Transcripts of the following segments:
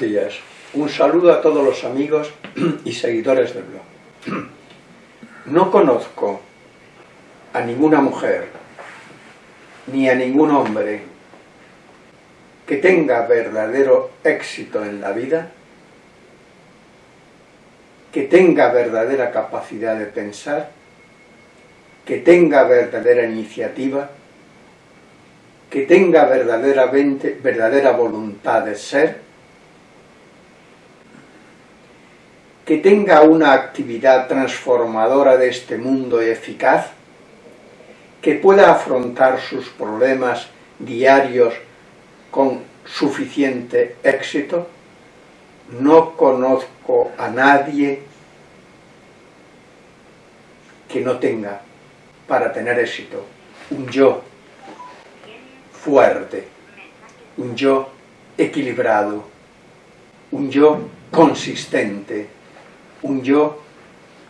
Buenos días. Un saludo a todos los amigos y seguidores del blog. No conozco a ninguna mujer ni a ningún hombre que tenga verdadero éxito en la vida, que tenga verdadera capacidad de pensar, que tenga verdadera iniciativa, que tenga verdaderamente, verdadera voluntad de ser, que tenga una actividad transformadora de este mundo eficaz, que pueda afrontar sus problemas diarios con suficiente éxito. No conozco a nadie que no tenga, para tener éxito, un yo fuerte, un yo equilibrado, un yo consistente, un yo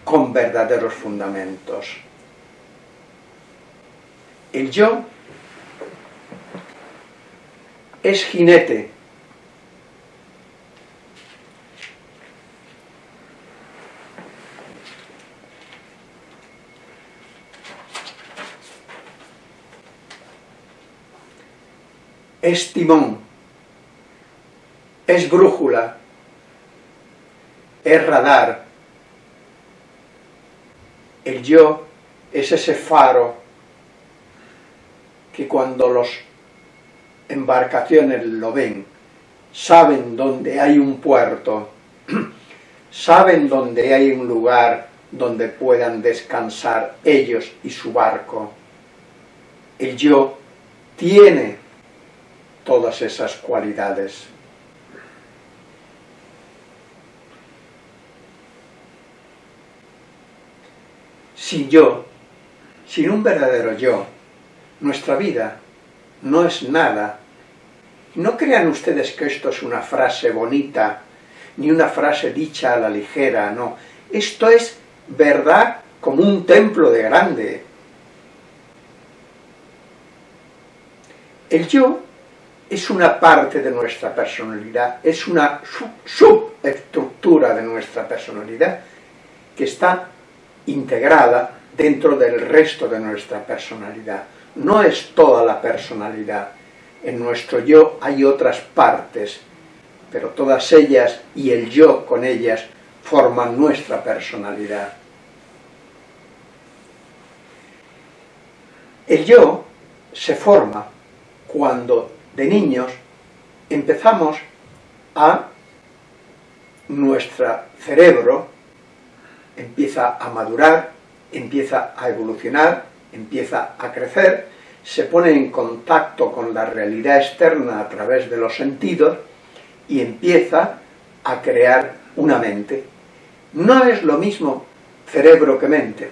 con verdaderos fundamentos. El yo es jinete. Es timón, es brújula, es radar. El yo es ese faro que cuando los embarcaciones lo ven, saben dónde hay un puerto, saben dónde hay un lugar donde puedan descansar ellos y su barco. El yo tiene todas esas cualidades. Sin yo, sin un verdadero yo, nuestra vida no es nada. No crean ustedes que esto es una frase bonita, ni una frase dicha a la ligera, no. Esto es verdad como un templo de grande. El yo es una parte de nuestra personalidad, es una subestructura de nuestra personalidad que está integrada dentro del resto de nuestra personalidad. No es toda la personalidad. En nuestro yo hay otras partes, pero todas ellas y el yo con ellas forman nuestra personalidad. El yo se forma cuando de niños empezamos a nuestro cerebro empieza a madurar, empieza a evolucionar, empieza a crecer, se pone en contacto con la realidad externa a través de los sentidos y empieza a crear una mente. No es lo mismo cerebro que mente,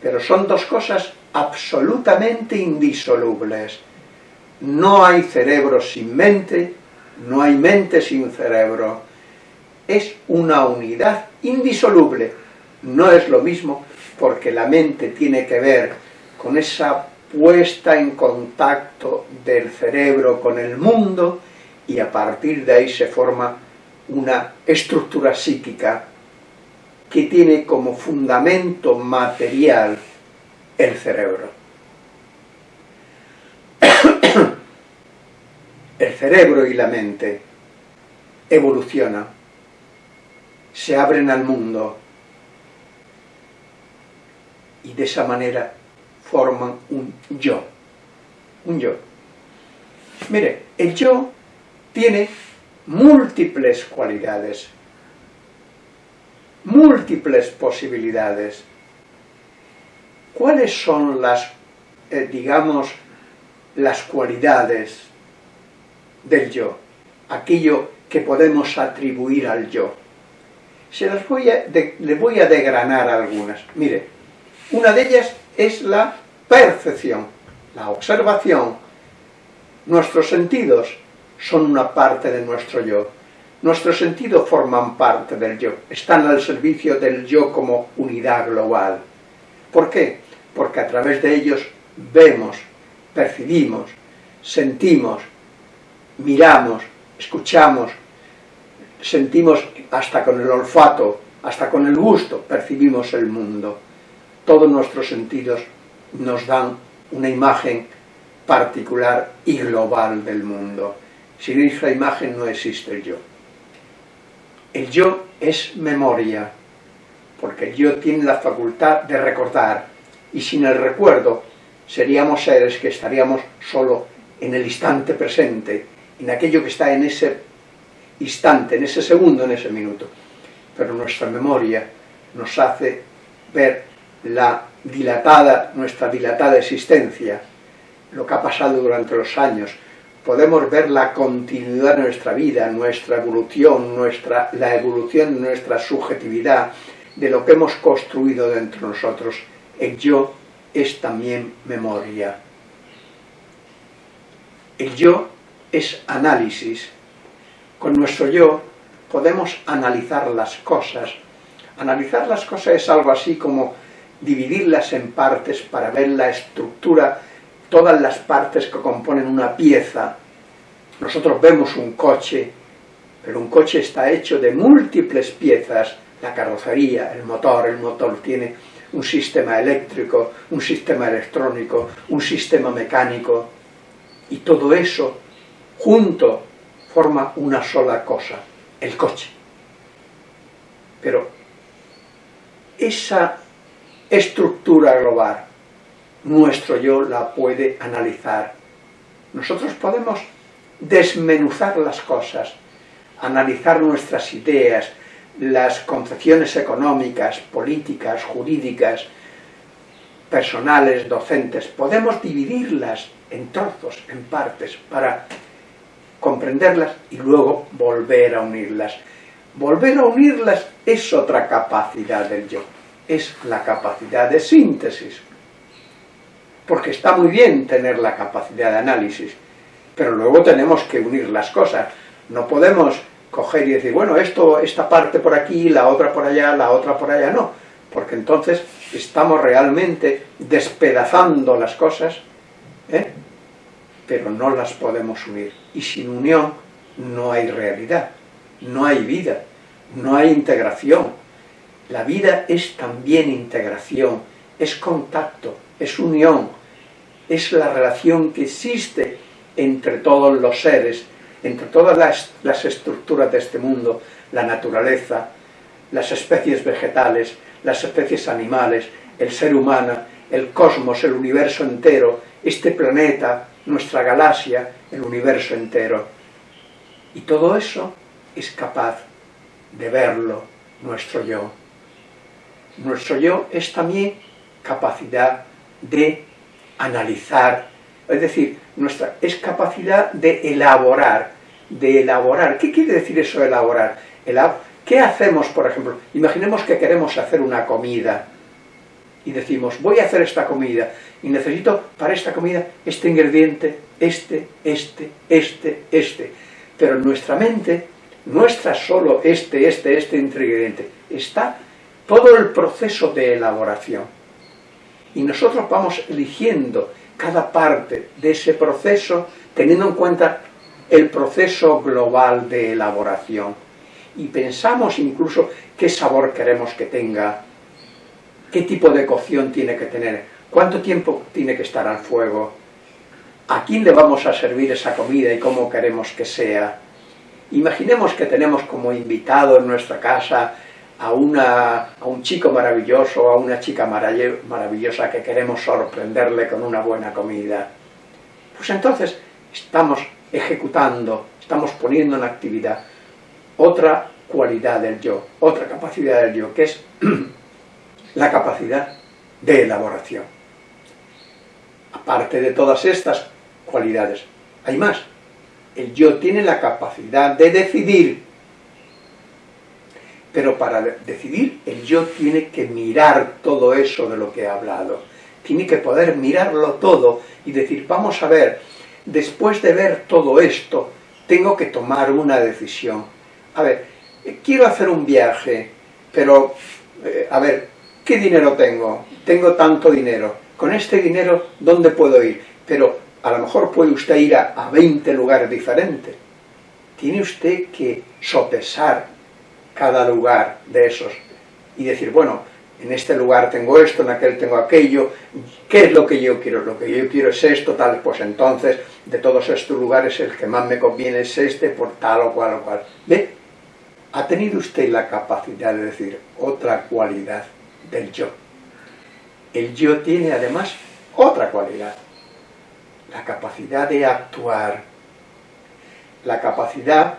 pero son dos cosas absolutamente indisolubles. No hay cerebro sin mente, no hay mente sin cerebro. Es una unidad indisoluble no es lo mismo porque la mente tiene que ver con esa puesta en contacto del cerebro con el mundo y a partir de ahí se forma una estructura psíquica que tiene como fundamento material el cerebro. El cerebro y la mente evolucionan, se abren al mundo, y de esa manera forman un yo. Un yo. Mire, el yo tiene múltiples cualidades, múltiples posibilidades. ¿Cuáles son las, eh, digamos, las cualidades del yo? Aquello que podemos atribuir al yo. Se las voy a, le voy a degranar algunas. Mire, una de ellas es la percepción, la observación. Nuestros sentidos son una parte de nuestro yo. Nuestros sentidos forman parte del yo, están al servicio del yo como unidad global. ¿Por qué? Porque a través de ellos vemos, percibimos, sentimos, miramos, escuchamos, sentimos hasta con el olfato, hasta con el gusto, percibimos el mundo. Todos nuestros sentidos nos dan una imagen particular y global del mundo. Sin esa imagen no existe el yo. El yo es memoria, porque el yo tiene la facultad de recordar, y sin el recuerdo seríamos seres que estaríamos solo en el instante presente, en aquello que está en ese instante, en ese segundo, en ese minuto. Pero nuestra memoria nos hace ver la dilatada, nuestra dilatada existencia, lo que ha pasado durante los años, podemos ver la continuidad de nuestra vida, nuestra evolución, nuestra, la evolución de nuestra subjetividad, de lo que hemos construido dentro de nosotros. El yo es también memoria. El yo es análisis. Con nuestro yo podemos analizar las cosas. Analizar las cosas es algo así como dividirlas en partes para ver la estructura, todas las partes que componen una pieza. Nosotros vemos un coche, pero un coche está hecho de múltiples piezas, la carrocería, el motor, el motor tiene un sistema eléctrico, un sistema electrónico, un sistema mecánico, y todo eso junto forma una sola cosa, el coche. Pero esa estructura global, nuestro yo la puede analizar. Nosotros podemos desmenuzar las cosas, analizar nuestras ideas, las concepciones económicas, políticas, jurídicas, personales, docentes, podemos dividirlas en trozos, en partes, para comprenderlas y luego volver a unirlas. Volver a unirlas es otra capacidad del yo, es la capacidad de síntesis. Porque está muy bien tener la capacidad de análisis, pero luego tenemos que unir las cosas. No podemos coger y decir, bueno, esto, esta parte por aquí, la otra por allá, la otra por allá, no. Porque entonces estamos realmente despedazando las cosas, ¿eh? pero no las podemos unir. Y sin unión no hay realidad, no hay vida, no hay integración. La vida es también integración, es contacto, es unión, es la relación que existe entre todos los seres, entre todas las, estructuras de este mundo, la naturaleza, las especies vegetales, las especies animales, el ser humano, el cosmos, el universo entero, este planeta, nuestra galaxia, el universo entero. Y todo eso es capaz de verlo nuestro yo. Nuestro yo es también capacidad de analizar, es decir, nuestra, es capacidad de elaborar, de elaborar. ¿Qué quiere decir eso elaborar? ¿Qué hacemos, por ejemplo? Imaginemos que queremos hacer una comida y decimos, voy a hacer esta comida y necesito para esta comida este ingrediente, este, este, este, este. Pero nuestra mente no está solo este, este, este ingrediente, está todo el proceso de elaboración. Y nosotros vamos eligiendo cada parte de ese proceso teniendo en cuenta el proceso global de elaboración. Y pensamos incluso qué sabor queremos que tenga, qué tipo de cocción tiene que tener, cuánto tiempo tiene que estar al fuego, a quién le vamos a servir esa comida y cómo queremos que sea. Imaginemos que tenemos como invitado en nuestra casa a, una, a un chico maravilloso, a una chica maravillosa que queremos sorprenderle con una buena comida. Pues entonces estamos ejecutando, estamos poniendo en actividad otra cualidad del yo, otra capacidad del yo, que es la capacidad de elaboración. Aparte de todas estas cualidades, hay más. El yo tiene la capacidad de decidir, pero para decidir el yo tiene que mirar todo eso de lo que he hablado. Tiene que poder mirarlo todo y decir, vamos a ver, después de ver todo esto, tengo que tomar una decisión. A ver, quiero hacer un viaje, pero, eh, a ver, ¿qué dinero tengo? Tengo tanto dinero. Con este dinero, ¿dónde puedo ir? Pero a lo mejor puede usted ir a, a 20 lugares diferentes. tiene usted que sopesar cada lugar de esos y decir, bueno, en este lugar tengo esto, en aquel tengo aquello, ¿qué es lo que yo quiero? Lo que yo quiero es esto, tal, pues entonces de todos estos lugares el que más me conviene es este, por tal o cual o cual. ¿Ve? Ha tenido usted la capacidad de decir otra cualidad del yo. El yo tiene además otra cualidad, la capacidad de actuar. La capacidad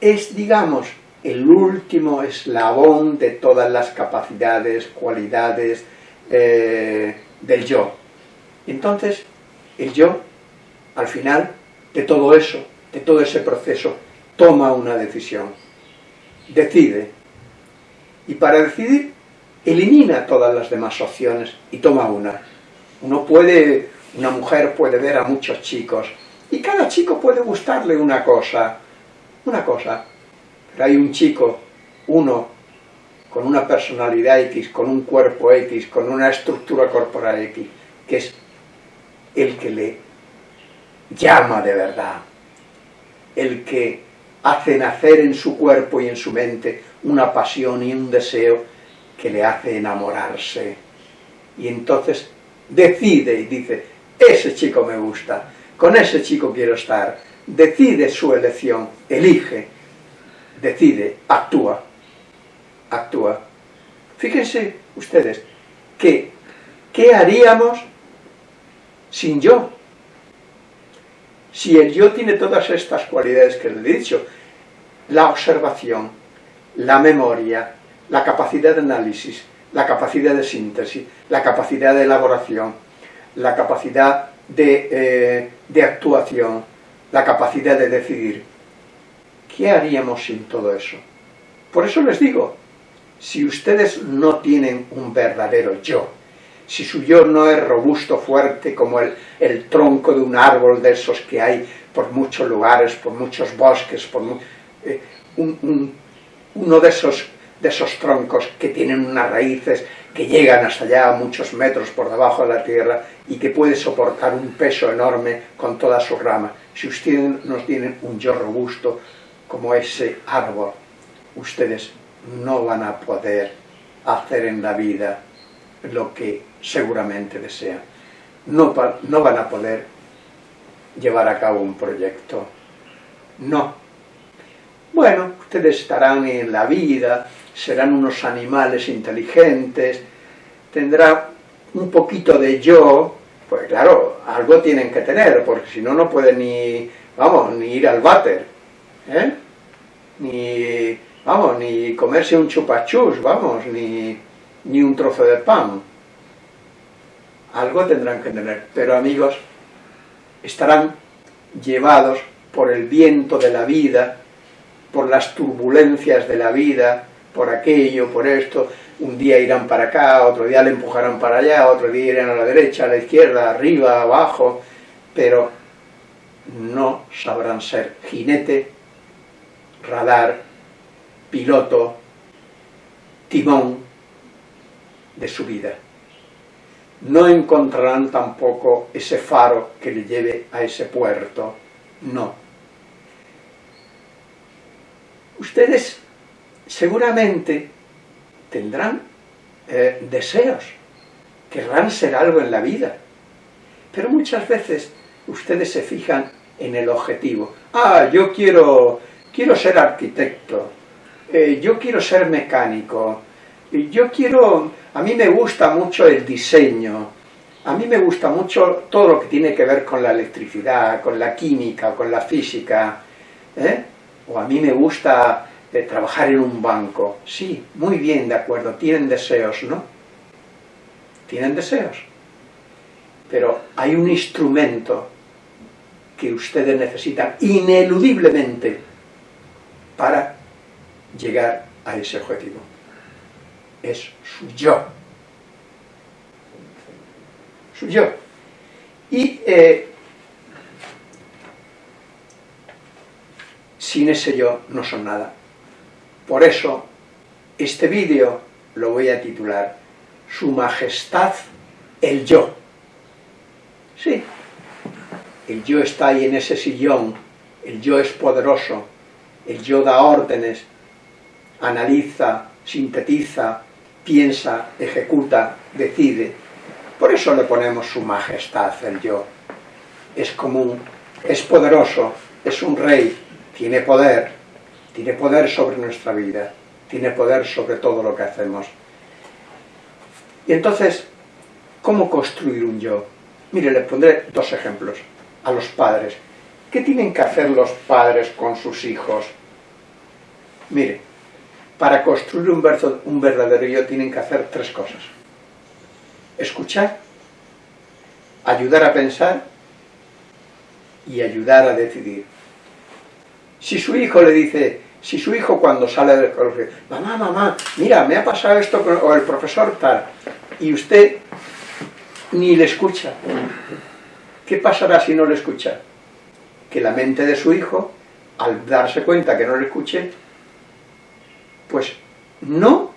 es, digamos, el último eslabón de todas las capacidades, cualidades eh, del yo. Entonces, el yo, al final de todo eso, de todo ese proceso, toma una decisión, decide. Y para decidir, elimina todas las demás opciones y toma una. Uno puede, una mujer puede ver a muchos chicos, y cada chico puede gustarle una cosa, una cosa, hay un chico, uno, con una personalidad X, con un cuerpo X, con una estructura corporal X, que es el que le llama de verdad, el que hace nacer en su cuerpo y en su mente una pasión y un deseo que le hace enamorarse. Y entonces decide y dice, ese chico me gusta, con ese chico quiero estar, decide su elección, elige, decide, actúa, actúa. Fíjense ustedes, que, ¿qué haríamos sin yo? Si el yo tiene todas estas cualidades que le he dicho, la observación, la memoria, la capacidad de análisis, la capacidad de síntesis, la capacidad de elaboración, la capacidad de, eh, de actuación, la capacidad de decidir, ¿Qué haríamos sin todo eso? Por eso les digo, si ustedes no tienen un verdadero yo, si su yo no es robusto, fuerte, como el, el tronco de un árbol de esos que hay por muchos lugares, por muchos bosques, por eh, uno de esos, de esos troncos que tienen unas raíces que llegan hasta allá muchos metros por debajo de la tierra y que puede soportar un peso enorme con toda su rama. Si ustedes no tienen un yo robusto, como ese árbol, ustedes no van a poder hacer en la vida lo que seguramente desean. No, no van a poder llevar a cabo un proyecto. No. Bueno, ustedes estarán en la vida, serán unos animales inteligentes, tendrá un poquito de yo, pues claro, algo tienen que tener, porque si no, no pueden ni, vamos, ni ir al váter. ¿eh? Ni, vamos, ni comerse un chupachus, vamos, ni, ni un trozo de pan. Algo tendrán que tener, pero amigos, estarán llevados por el viento de la vida, por las turbulencias de la vida, por aquello, por esto, un día irán para acá, otro día le empujarán para allá, otro día irán a la derecha, a la izquierda, arriba, abajo, pero no sabrán ser jinete radar, piloto, timón de su vida. No encontrarán tampoco ese faro que le lleve a ese puerto, no. Ustedes seguramente tendrán eh, deseos, querrán ser algo en la vida, pero muchas veces ustedes se fijan en el objetivo. Ah, yo quiero quiero ser arquitecto, eh, yo quiero ser mecánico, yo quiero, a mí me gusta mucho el diseño, a mí me gusta mucho todo lo que tiene que ver con la electricidad, con la química, con la física, ¿eh? o a mí me gusta eh, trabajar en un banco. Sí, muy bien, de acuerdo, tienen deseos, ¿no? Tienen deseos. Pero hay un instrumento que ustedes necesitan ineludiblemente para llegar a ese objetivo. Es su yo. Su yo. Y eh, sin ese yo no son nada. Por eso, este vídeo lo voy a titular Su Majestad el Yo. Sí, el yo está ahí en ese sillón el yo es poderoso, el yo da órdenes, analiza, sintetiza, piensa, ejecuta, decide. Por eso le ponemos su majestad, el yo. Es común, es poderoso, es un rey, tiene poder, tiene poder sobre nuestra vida, tiene poder sobre todo lo que hacemos. Y entonces, ¿cómo construir un yo? Mire, le pondré dos ejemplos a los padres. ¿Qué tienen que hacer los padres con sus hijos? Mire, para construir un, un verdadero yo tienen que hacer tres cosas. Escuchar, ayudar a pensar y ayudar a decidir. Si su hijo le dice, si su hijo cuando sale del colegio, mamá, mamá, mira, me ha pasado esto, o el profesor tal, y usted ni le escucha, ¿qué pasará si no le escucha? Que la mente de su hijo, al darse cuenta que no le escuche, pues no,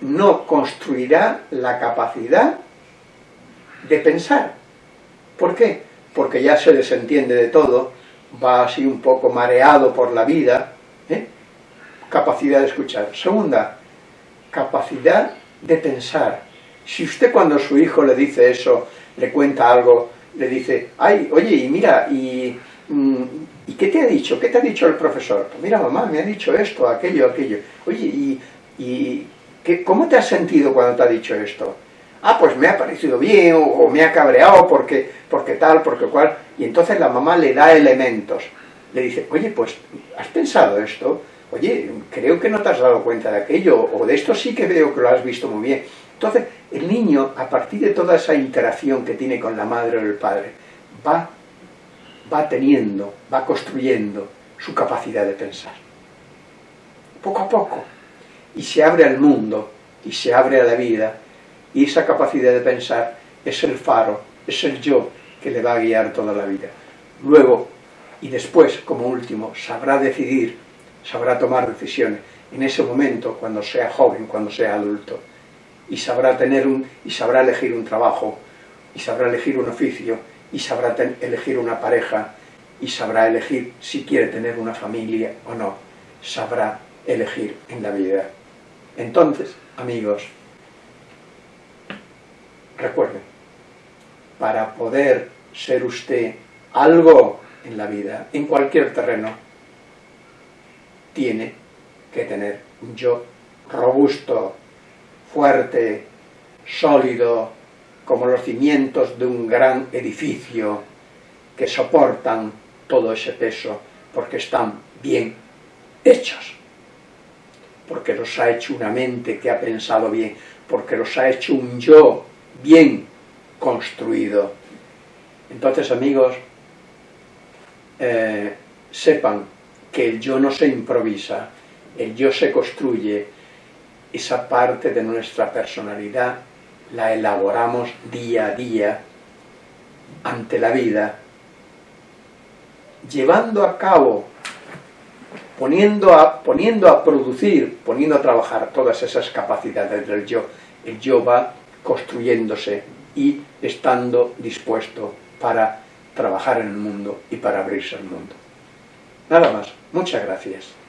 no construirá la capacidad de pensar. ¿Por qué? Porque ya se desentiende de todo, va así un poco mareado por la vida, ¿eh? capacidad de escuchar. Segunda, capacidad de pensar. Si usted cuando su hijo le dice eso, le cuenta algo, le dice, ay, oye, y mira, y, mm, ¿y qué te ha dicho? ¿Qué te ha dicho el profesor? Pues mira, mamá, me ha dicho esto, aquello, aquello. Oye, ¿y, y qué, cómo te has sentido cuando te ha dicho esto? Ah, pues me ha parecido bien, o, me ha cabreado porque, porque tal, porque cual. Y entonces la mamá le da elementos. Le dice, oye, pues, ¿has pensado esto? Oye, creo que no te has dado cuenta de aquello, o de esto sí que veo que lo has visto muy bien. Entonces, el niño, a partir de toda esa interacción que tiene con la madre o el padre, va, va teniendo, va construyendo su capacidad de pensar. Poco a poco. Y se abre al mundo, y se abre a la vida, y esa capacidad de pensar es el faro, es el yo que le va a guiar toda la vida. Luego, y después, como último, sabrá decidir, sabrá tomar decisiones en ese momento, cuando sea joven, cuando sea adulto, y sabrá tener un, y sabrá elegir un trabajo, y sabrá elegir un oficio, y sabrá elegir una pareja, y sabrá elegir si quiere tener una familia o no, sabrá elegir en la vida. Entonces, amigos, Recuerden, para poder ser usted algo en la vida, en cualquier terreno, tiene que tener un yo robusto, fuerte, sólido, como los cimientos de un gran edificio que soportan todo ese peso porque están bien hechos, porque los ha hecho una mente que ha pensado bien, porque los ha hecho un yo bien construido. Entonces, amigos, eh, sepan que el yo no se improvisa, el yo se construye, esa parte de nuestra personalidad la elaboramos día a día ante la vida, llevando a cabo, poniendo a, poniendo a producir, poniendo a trabajar todas esas capacidades del yo. El yo va construyéndose y estando dispuesto para trabajar en el mundo y para abrirse al mundo. Nada más. Muchas gracias.